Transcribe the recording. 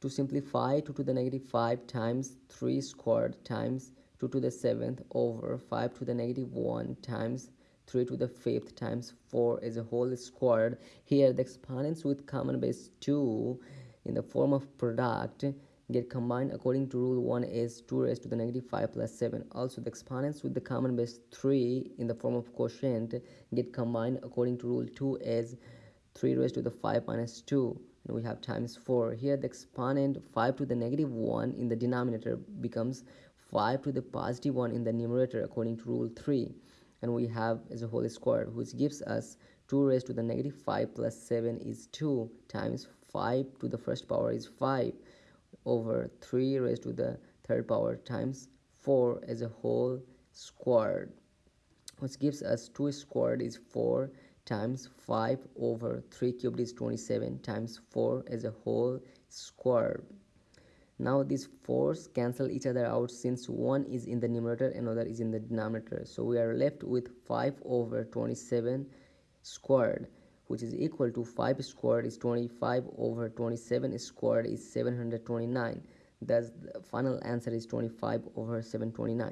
to simplify 2 to the negative 5 times 3 squared times 2 to the 7th over 5 to the negative 1 times 3 to the 5th times 4 as a whole squared. Here the exponents with common base 2 in the form of product get combined according to rule 1 is 2 raised to the negative 5 plus 7. Also the exponents with the common base 3 in the form of quotient get combined according to rule 2 as 3 raised to the 5 minus 2 and we have times 4 here the exponent 5 to the negative 1 in the denominator becomes 5 to the positive 1 in the numerator according to rule 3 and we have as a whole square which gives us 2 raised to the negative 5 plus 7 is 2 times 5 to the first power is 5 over 3 raised to the third power times 4 as a whole squared which gives us 2 squared is 4 times 5 over 3 cubed is 27 times 4 as a whole square now these fours cancel each other out since one is in the numerator and another is in the denominator. So we are left with 5 over 27 squared which is equal to 5 squared is 25 over 27 squared is 729 thus the final answer is 25 over 729